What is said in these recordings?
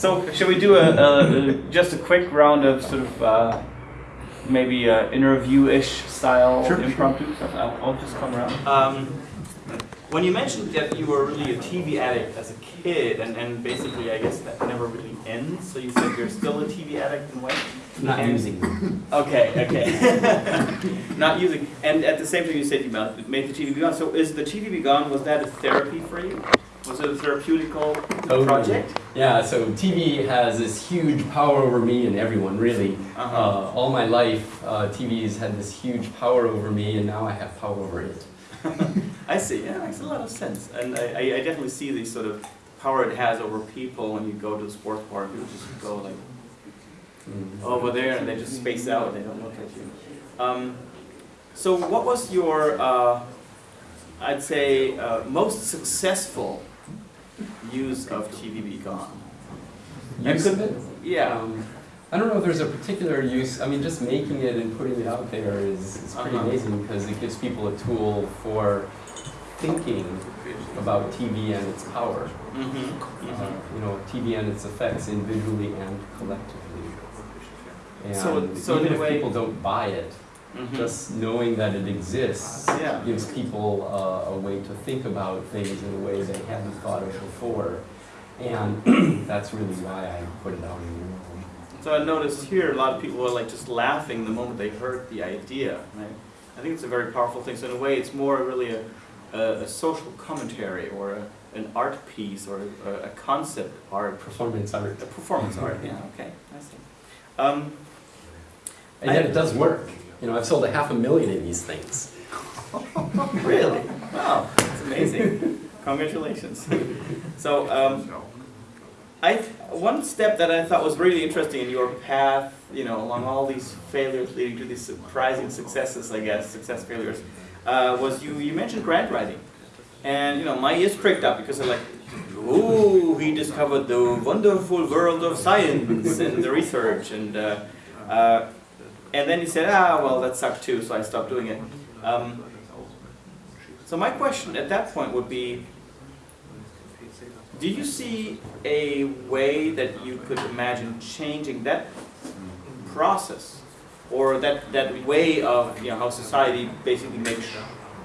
So, shall we do a, a, a just a quick round of sort of uh, maybe uh, interview-ish style Sure, impromptu stuff? I'll, I'll just come around. Um, when you mentioned that you were really a TV addict as a kid, and, and basically I guess that never really ends, so you said you're still a TV addict in a way? Not And- using. Okay, okay. Not using, and at the same time you said you ma- made the TV-B-Gone, so is the TV-B-Gone, was that a therapy for you? Was it a therapeutical Totally. project? Yeah, so TV has this huge power over me and everyone, really. Uh-huh. Uh, all my life, uh, TV's had this huge power over me, and now I have power over it. I see, yeah, makes a lot of sense. And I, I definitely see the sort of power it has over people when you go to the sports bar, people just go like Mm. over there and they just space out, they don't look at you. Um, so what was your, uh, I'd say, uh, most successful use of TV-B-Gone? Use of it? Yeah. Um, I don't know if there's a particular use. I mean, just making it and putting it out there is, is pretty Uh-huh. amazing because it gives people a tool for thinking about TV and its power. Mm-hmm. Uh, you know, TV and its effects individually and collectively. And So- so even if way- people don't buy it, Mm-hmm. just knowing that it exists Yeah. gives people uh, a way to think about things in a way they hadn't thought of before. And that's really why I put it out in the world. So I noticed here a lot of people were like just laughing the moment they heard the idea. Right? I think it's a very powerful thing. So in a way, it's more really a, a, a social commentary or a, an art piece or a, a concept art, Performance art. a performance art. Yeah. Okay. I see. Um, And yet it does work. You know, I've sold a half a million of these things. really? Wow. That's amazing. Congratulations. So um, I one step that I thought was really interesting in your path, you know, along all these failures leading to these surprising successes, I guess, success failures, uh, was you you mentioned grant writing, and you know my ears pricked up because I'm like, ooh, he discovered the wonderful world of science and the research, and uh, uh, and then he said, ah, well that sucked too, so I stopped doing it. Um, so my question at that point would be, do you see a way that you could imagine changing that process? Or that, that way of, you know, how society basically makes,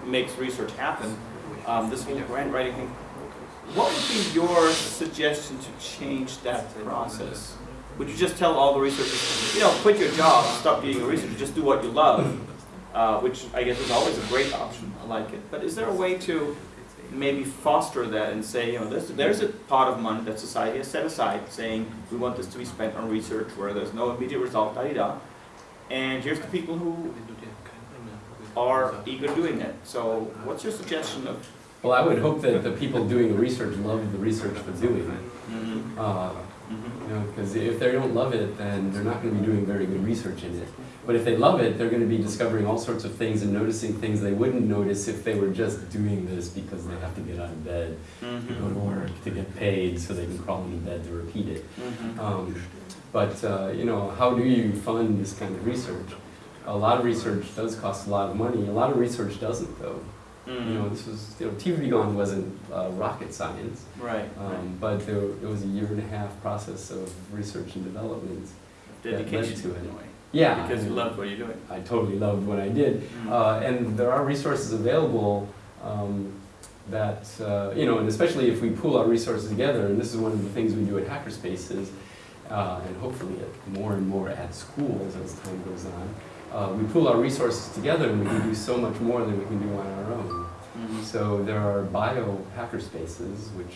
makes research happen, um, this whole grant writing thing? What would be your suggestion to change that process? Would you just tell all the researchers, you know, quit your job, stop being a researcher, just do what you love? Uh, which I guess is always a great option, I like it. But is there a way to maybe foster that and say, you know, there's, there's a pot of money that society has set aside saying we want this to be spent on research where there's no immediate result, da da da. And here's the people who are eager doing it. So what's your suggestion of? Well, I would hope that the people doing the research love the research they're doing. Mhm, Uh, mhm. You know, because if they don't love it, then they're not going to be doing very good research in it. But if they love it, they're going to be discovering all sorts of things and noticing things they wouldn't notice if they were just doing this because they have to get out of bed, to go to Mhm, work, to get paid, so they can crawl into bed to repeat it. mhm. Um, but uh, you know, how do you fund this kind of research? A lot of research does cost a lot of money. A lot of research doesn't, though. You know, this was you know, TV Gone wasn't uh, rocket science, Right, right. um, but there, it was a year and a half process of research and development. Dedication to it. in a way. Yeah, Because I you loved what you're doing. I totally loved what I did. Mhm. Uh, and there are resources available um, that, uh, you know, and especially if we pool our resources together, and this is one of the things we do at Hackerspaces, uh, and hopefully at more and more at schools as time goes on. Uh, we pool our resources together and we can do so much more than we can do on our own. Mhm. So there are bio hackerspaces, which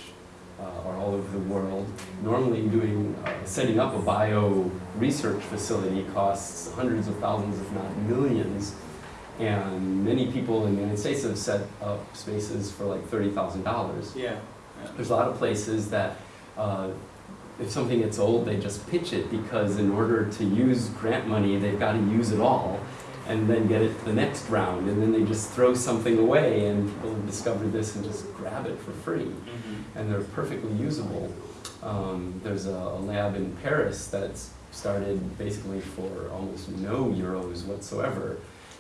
uh, are all over the world. Normally doing, uh, setting up a bio research facility costs hundreds of thousands, if not millions. And many people in the United States have set up spaces for like $30,000. Yeah. yeah. There's a lot of places that uh, if something gets old, they just pitch it because in order to use grant money, they've got to use it all and then get it to the next round. And then they just throw something away and people discover this and just grab it for free. Mhm. And they're perfectly usable. Um, there's a, a lab in Paris that's started basically for almost no euros whatsoever.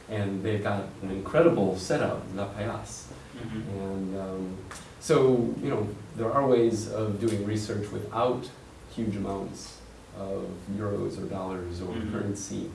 And they've got an incredible setup, La Paillasse. Mhm. And um, so, you know, there are ways of doing research without huge amounts of euros or dollars or Mhm. currency.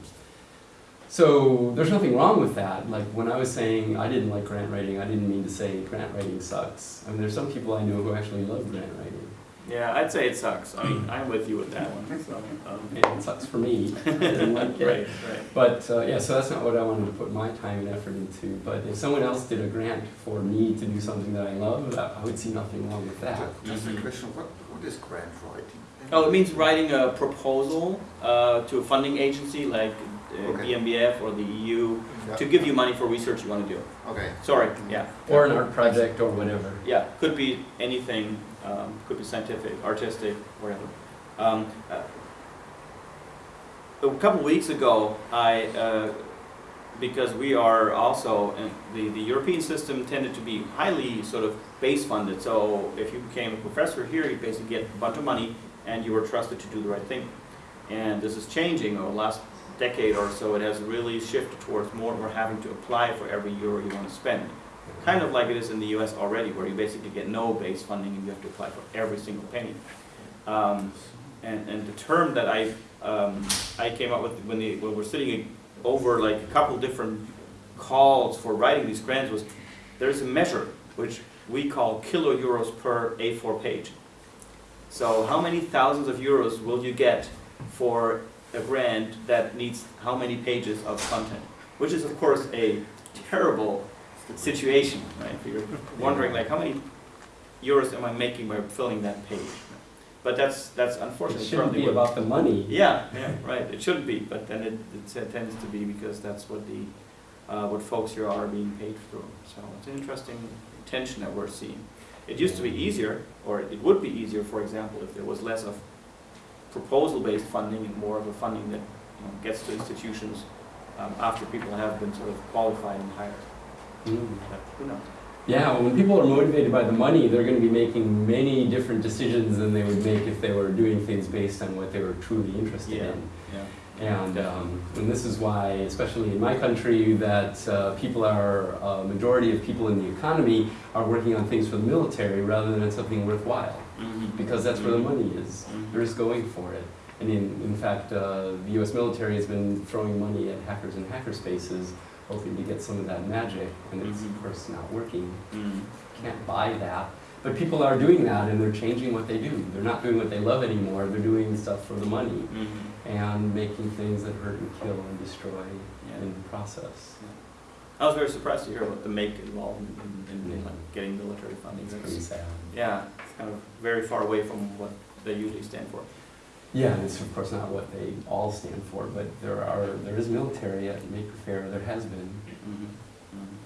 So there's nothing wrong with that. Like when I was saying I didn't like grant writing, I didn't mean to say grant writing sucks. I mean, there's some people I know who actually love grant writing. Yeah, I'd say it sucks. I mean, I'm with you with that one, so. um, And it sucks for me. I didn't like it. Right, right. But uh, yeah, so that's not what I wanted to put my time and effort into. But if someone else did a grant for me to do something that I love, I I would see nothing wrong with that. Just a Mhm. question, what, what is grant writing? Oh, it means writing a proposal uh, to a funding agency like uh, Okay. BMBF or the EU Yeah. to give you money for research you want to do. Okay. Sorry, yeah. Or an art project or whatever. Yeah, could be anything, um, could be scientific, artistic, whatever. Um, uh, a couple weeks ago, I, uh, because we are also, in the, the European system tended to be highly sort of base funded. So if you became a professor here, you basically get a bunch of money and you were trusted to do the right thing. And this is changing over the last decade or so. It has really shifted towards more and more having to apply for every euro you want to spend kind of like it is in the US already, where you basically get no base funding and you have to apply for every single penny. Um, and, and the term that I, um, I came up with when, the, when we're sitting over like a couple different calls for writing these grants was there's a measure which we call kilo euros per A4 page. So how many thousands of euros will you get for a brand that needs how many pages of content? Which is of course a terrible situation, right? If you're wondering like how many euros am I making by filling that page? But that's that's It unfortunately shouldn't be about the money. yeah, yeah, right. It shouldn't be, but then it, it tends to be because that's what the uh, what folks here are being paid for. So it's an interesting tension that we're seeing. It used to be easier, or it would be easier, for example, if there was less of proposal-based funding and more of a funding that you know, gets to institutions um, after people have been sort of qualified and hired. Mm. But who knows? Yeah, when people are motivated by the money, they're going to be making many different decisions than they would make if they were doing things based on what they were truly interested Yeah. in. Yeah. And, um, and this is why, especially in my country, that uh, people are, a majority of people in the economy are working on things for the military rather than something worthwhile, Mhm. because that's where the money is. Mhm. They're just going for it. And in, in fact, uh, the US military has been throwing money at hackers and hackerspaces, hoping to get some of that magic, and it's Mhm. of course not working. Mhm. Can't buy that. But people are doing that and they're changing what they do. They're not doing what they love anymore, they're doing stuff for the money Mhm. And making things that hurt and kill and destroy Yeah. in the process. I was very surprised to hear about the make involved in, in, in Yeah. like getting military funding. It's pretty sad. Yeah, it's kind of very far away from what they usually stand for. Yeah, and it's of course not what they all stand for, but there are, there is military at Maker Faire, there has been. Mm-hmm. Mm-hmm.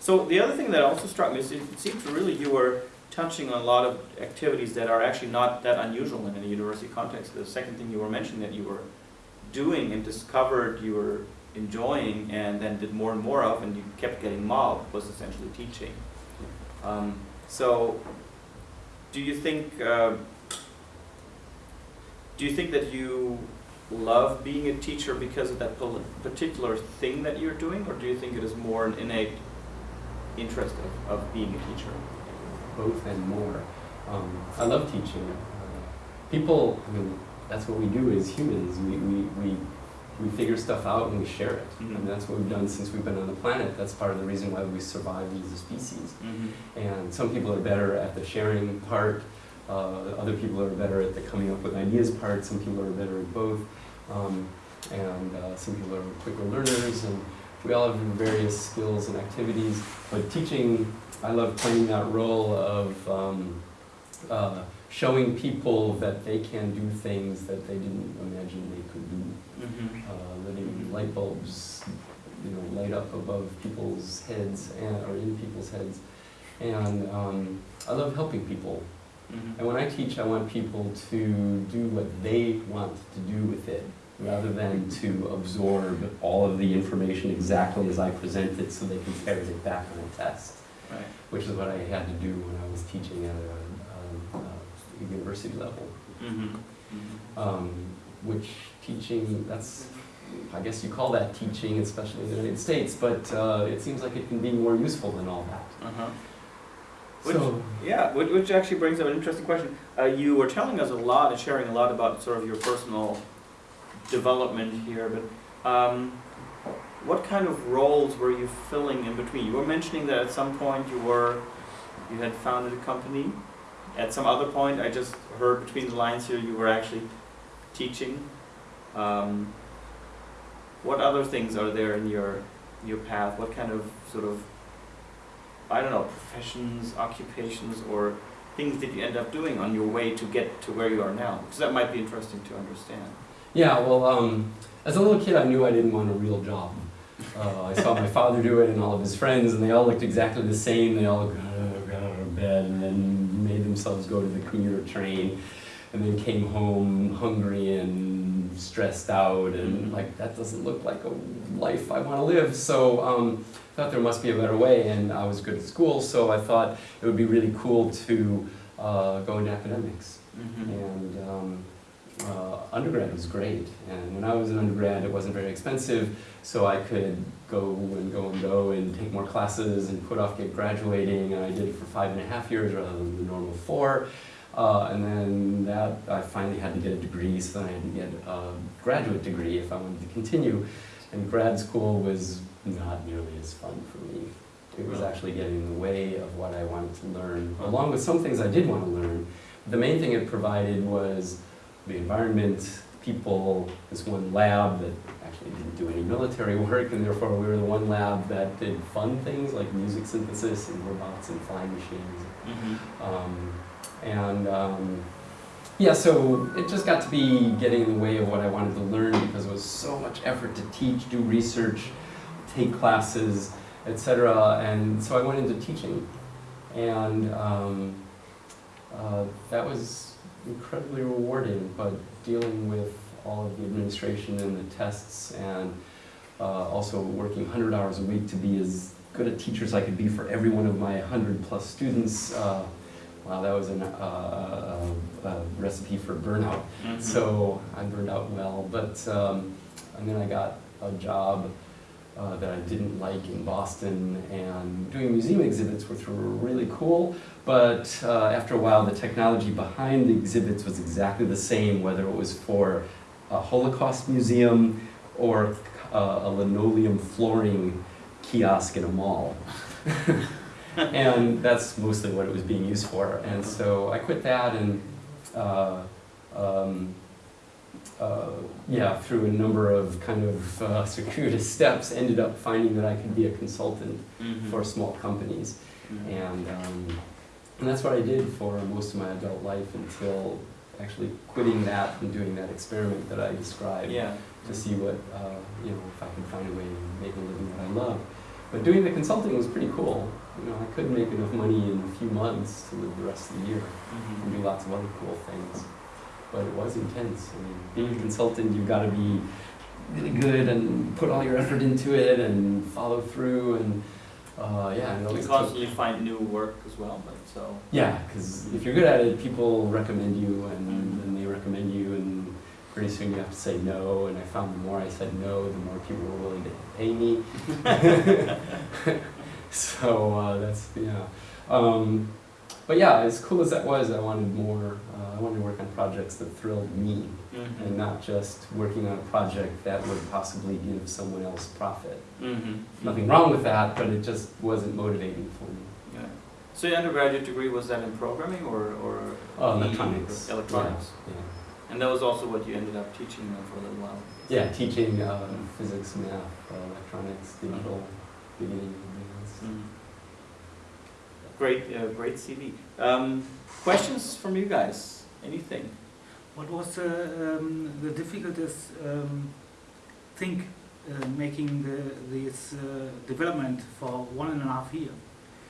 So the other thing that also struck me is it seems really you were touching on a lot of activities that are actually not that unusual in a university context. The second thing you were mentioning that you were doing and discovered you were enjoying and then did more and more of and you kept getting mobbed was essentially teaching. Um, so do you think uh, do you think that you love being a teacher because of that particular thing that you're doing or do you think it is more an innate interest of, of being a teacher. Both and more. Um, I love teaching. Uh, people, I mean, that's what we do as humans. We, we, we, we figure stuff out and we share it. Mhm. And that's what we've done since we've been on the planet. That's part of the reason why we survived as a species. And some people are better at the sharing part. Uh, other people are better at the coming up with ideas part. Some people are better at both. Um, and uh, some people are quicker learners. And we all have various skills and activities. But teaching, I love playing that role of um, uh, showing people that they can do things that they didn't imagine they could do. Uh, letting light bulbs, you know, light up above people's heads and, or in people's heads. And um, I love helping people. And when I teach, I want people to do what they want to do with it, rather than to absorb all of the information exactly as I present it so they can ferret it back on a test, Right. which is what I had to do when I was teaching at a, um, uh, university level. Um, which teaching, that's, I guess you call that teaching, especially in the United States, but uh, it seems like it can be more useful than all that. Uh-huh. Which, So, yeah, which, which actually brings up an interesting question. Uh, you were telling us a lot and sharing a lot about sort of your personal development here, but um, what kind of roles were you filling in between? You were mentioning that at some point you were, you had founded a company. At some other point, I just heard between the lines here, you were actually teaching. Um, what other things are there in your your path? What kind of sort of I don't know professions, occupations, or things did you end up doing on your way to get to where you are now? Because that might be interesting to understand. Yeah, well, um, as a little kid, I knew I didn't want a real job. Uh, I saw my father do it and all of his friends, and they all looked exactly the same. They all got out of bed and then made themselves go to the commuter train, and then came home hungry and stressed out, and Mhm. like that doesn't look like a life I want to live. So um, I thought there must be a better way, and I was good at school, so I thought it would be really cool to uh, go into academics. Mm-hmm. And um, uh, undergrad was great. And when I was an undergrad, it wasn't very expensive, so I could go and go and go and take more classes and put off get graduating. And I did it for five and a half years rather than the normal four. Uh, and then that I finally had to get a degree, so then I had to get a graduate degree if I wanted to continue. And grad school was not nearly as fun for me. It was actually getting in the way of what I wanted to learn, along with some things I did want to learn. The main thing it provided was the environment, people, this one lab that actually didn't do any military work, and therefore we were the one lab that did fun things like music synthesis and robots and flying machines. Mm-hmm. Um, and um, yeah, so it just got to be getting in the way of what I wanted to learn because it was so much effort to teach, do research, take classes, etc. And so I went into teaching, and um, uh, that was incredibly rewarding. But dealing with all of the administration and the tests, and uh, also working 100 hours a week to be as good a teacher as I could be for every one of my 100 plus students. Uh, wow, that was an, uh, a, a recipe for burnout. Mm-hmm. So I burned out well, but um, and then I got a job uh, that I didn't like in Boston, and doing museum exhibits, which were really cool. But uh, after a while, the technology behind the exhibits was exactly the same, whether it was for a Holocaust museum or uh, a linoleum flooring kiosk in a mall. and that's mostly what it was being used for. And so I quit that and, uh, um, uh, yeah, through a number of kind of uh, circuitous steps, ended up finding that I could be a consultant Mm-hmm. for small companies. And, um, and that's what I did for most of my adult life until actually quitting that and doing that experiment that I described yeah. to see what, uh, you know, if I could find a way to make a living that I love. But doing the consulting was pretty cool. You know, I couldn't make enough money in a few months to live the rest of the year Mm-hmm. and do lots of other cool things. But it was intense. I mean, being a consultant, you've got to be really good and put all your effort into it and follow through and, uh, yeah. And You constantly find new work as well, but so. yeah, because if you're good at it, people recommend you, and then they recommend you, and pretty soon you have to say no. And I found the more I said no, the more people were willing to pay me. so uh, that's yeah. Um, but yeah, as cool as that was, I wanted more. Uh, I wanted to work on projects that thrilled me, Mm-hmm. and not just working on a project that would possibly give someone else profit. Mm-hmm. Nothing wrong with that, but it just wasn't motivating for me. Yeah. So your undergraduate degree was that in programming or or Oh, electronics. Electronics. Yeah. yeah. And that was also what you ended up teaching them for a little while. Yeah, teaching uh, physics, math, uh, electronics, digital, beginning. Mm. Great, uh, great CV. Um, questions from you guys? Anything? What was uh, um, the difficulties um, think uh, making the, this uh, development for one and a half year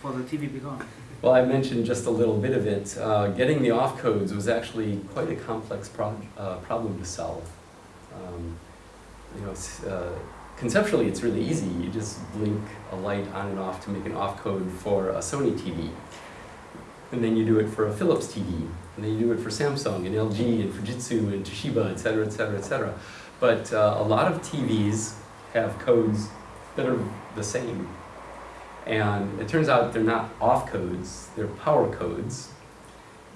for the TV-B-Gone? Well, I mentioned just a little bit of it. Uh, getting the off codes was actually quite a complex prog- uh, problem to solve. Um, you know, uh, conceptually, it's really easy. You just blink a light on and off to make an off code for a Sony TV. And then you do it for a Philips TV. And then you do it for Samsung and LG and Fujitsu and Toshiba, et cetera, et cetera, et cetera. But uh, a lot of TVs have codes that are the same. And it turns out they're not off codes, they're power codes.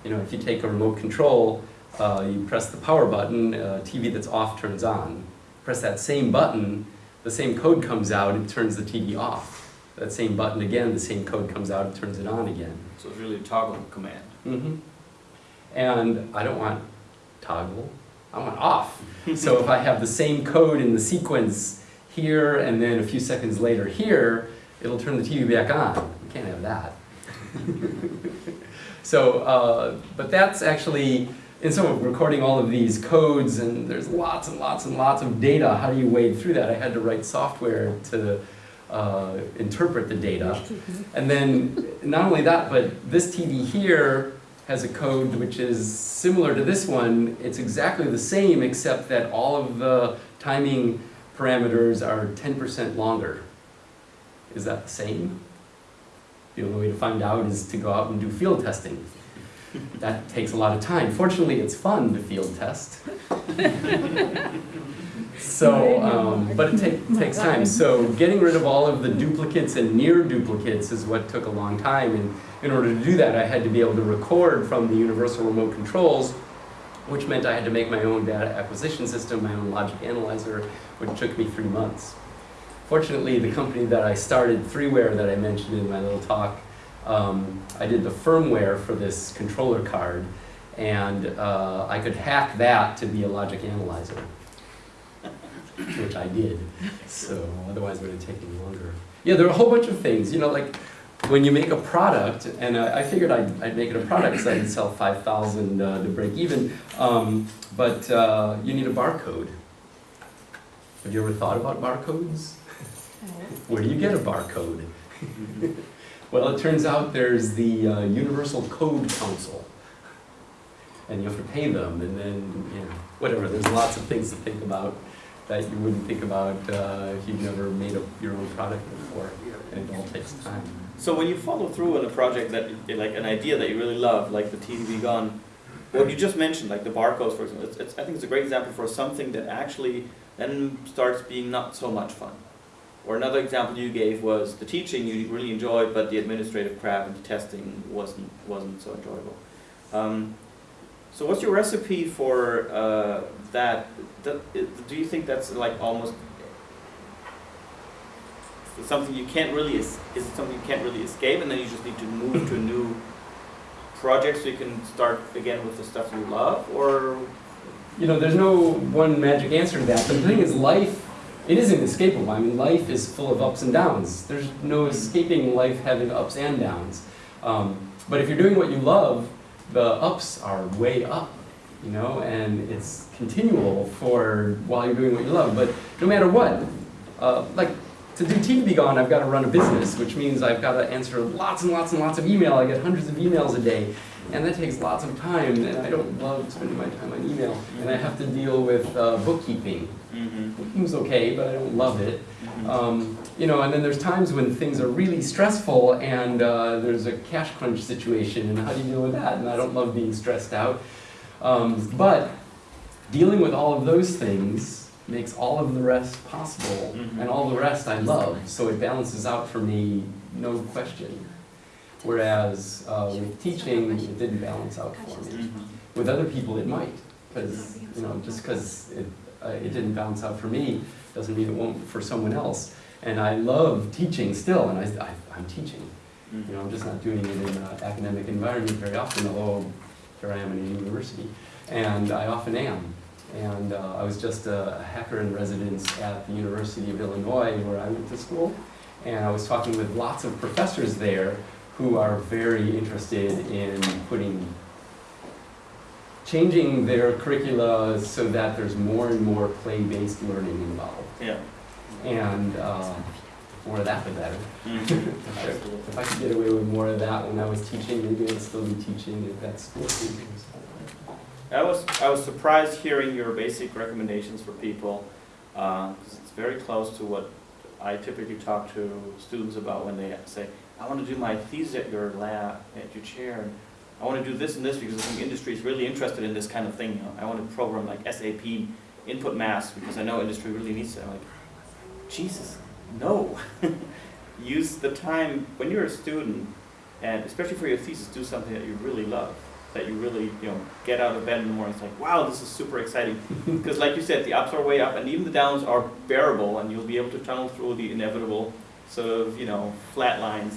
You know, if you take a remote control, uh, you press the power button, a TV that's off turns on. Press that same button, the same code comes out, it turns the TV off. That same button again, the same code comes out, it turns it on again. So it's really a toggle command. hmm And I don't want toggle, I want off. so if I have the same code in the sequence here and then a few seconds later here, it'll turn the TV back on. We can't have that. so, uh, but that's actually, and so recording all of these codes and there's lots and lots and lots of data. How do you wade through that? I had to write software to uh, interpret the data. And then not only that, but this TV here has a code which is similar to this one. It's exactly the same except that all of the timing parameters are 10% longer. Is that the same? The only way to find out is to go out and do field testing. That takes a lot of time. Fortunately, it's fun to field test. So, um, but it take, takes time. So getting rid of all of the duplicates and near duplicates is what took a long time. And in order to do that, I had to be able to record from the universal remote controls, which meant I had to make my own data acquisition system, my own logic analyzer, which took me three months. Fortunately, the company that I started, 3ware, that I mentioned in my little talk, um, I did the firmware for this controller card, and uh, I could hack that to be a logic analyzer which I did. So otherwise it would have taken longer. Yeah, there are a whole bunch of things. You know, like when you make a product, and I, I figured I'd, I'd make it a product because I could sell 5,000 uh, to break even, um, but uh, you need a barcode. Have you ever thought about barcodes? Where do you get a barcode? well, it turns out there's the uh, Universal Code Council. And you have to pay them, and then, you know, whatever, there's lots of things to think about that you wouldn't think about uh, if you've never made a, your own product before, and it all takes time. So when you follow through on a project that, like an idea that you really love, like the TV Gone, what you just mentioned, like the barcodes, for example, it's, it's, I think it's a great example for something that actually then starts being not so much fun. Or another example you gave was the teaching you really enjoyed, but the administrative crap and the testing wasn't wasn't so enjoyable. Um, so what's your recipe for uh, that? Do you think that's like almost something you can't really is is it something you can't really escape, and then you just need to move to a new project so you can start again with the stuff you love, or You know, there's no one magic answer to that. But the thing is, life, it isn't escapable. I mean, life is full of ups and downs. There's no escaping life having ups and downs. Um, but if you're doing what you love, the ups are way up, you know, and it's continual for while you're doing what you love. But no matter what, uh, like to do TV Gone, I've got to run a business, which means I've got to answer lots and lots and lots of email. I get hundreds of emails a day, and that takes lots of time, and I don't love spending my time on email. And I have to deal with uh, bookkeeping. mm-hmm. Bookkeeping's okay, but I don't love it. Um, you know, and then there's times when things are really stressful and uh, there's a cash crunch situation, and how do you deal with that? And I don't love being stressed out. Um, but dealing with all of those things makes all of the rest possible, Mhm. and all the rest I love, so it balances out for me, no question. Whereas uh, with teaching, it didn't balance out for me. Mm-hmm. With other people, it might, because, you know, just because it, uh, it didn't balance out for me, doesn't mean it won't for someone else. And I love teaching still, and I, I, I'm teaching. You know, I'm just not doing it in an academic environment very often, although here I am in a university, and I often am. And uh, I was just a hacker in residence at the University of Illinois, where I went to school, and I was talking with lots of professors there who are very interested in putting, changing their curricula so that there's more and more play-based learning involved. Yeah. And uh, more of that, the better. Mhm. If I could get away with more of that when I was teaching, maybe I'd still be teaching at that school. I was I was surprised hearing your basic recommendations for people because it's very close to what I typically talk to students about when they say, "I want to do my thesis at your lab, at your chair, and I want to do this and this because I think industry is really interested in this kind of thing. You know, I want to program like SAP input mass because I know industry really needs it." I'm like, Jesus, no. use the time when you're a student, and especially for your thesis, do something that you really love. That you really, you know, get out of bed in the morning. It's like, wow, this is super exciting. Because, like you said, the ups are way up, and even the downs are bearable, and you'll be able to tunnel through the inevitable sort of, you know, flat lines